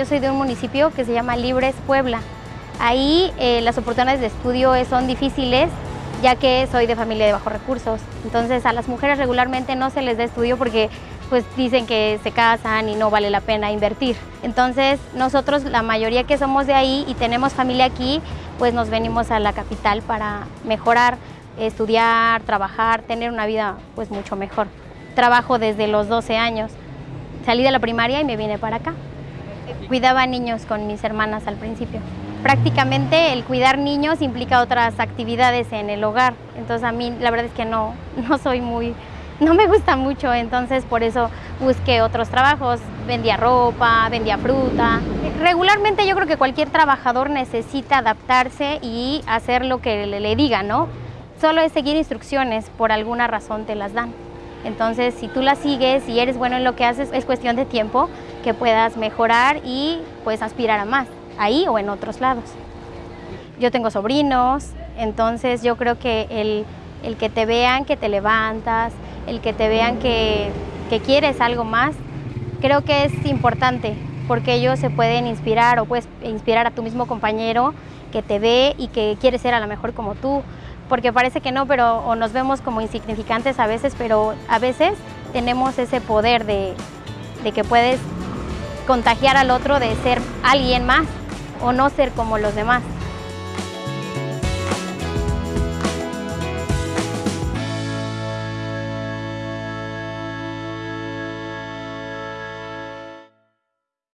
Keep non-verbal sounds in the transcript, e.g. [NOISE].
Yo soy de un municipio que se llama Libres Puebla. Ahí eh, las oportunidades de estudio son difíciles ya que soy de familia de bajos recursos. Entonces a las mujeres regularmente no se les da estudio porque pues dicen que se casan y no vale la pena invertir. Entonces nosotros, la mayoría que somos de ahí y tenemos familia aquí, pues nos venimos a la capital para mejorar, estudiar, trabajar, tener una vida pues mucho mejor. Trabajo desde los 12 años. Salí de la primaria y me vine para acá. Cuidaba niños con mis hermanas al principio. Prácticamente el cuidar niños implica otras actividades en el hogar, entonces a mí la verdad es que no, [LAUGHS] no soy muy, no me gusta mucho, entonces por eso busqué otros trabajos, vendía ropa, vendía fruta. Regularmente yo creo que cualquier trabajador necesita adaptarse y hacer lo que le, le diga, ¿no? Solo es seguir instrucciones, por alguna razón te las dan. Entonces, si tú las sigues y eres bueno en lo que haces, es cuestión de tiempo que puedas mejorar y pues aspirar a más ahí o en otros lados. Yo tengo sobrinos, entonces yo creo que el, el que te vean que te levantas, el que te vean que, que quieres algo más, creo que es importante porque ellos se pueden inspirar o puedes inspirar a tu mismo compañero que te ve y que quiere ser a lo mejor como tú, porque parece que no, pero o nos vemos como insignificantes a veces, pero a veces tenemos ese poder de, de que puedes contagiar al otro de ser alguien más o no ser como los demás.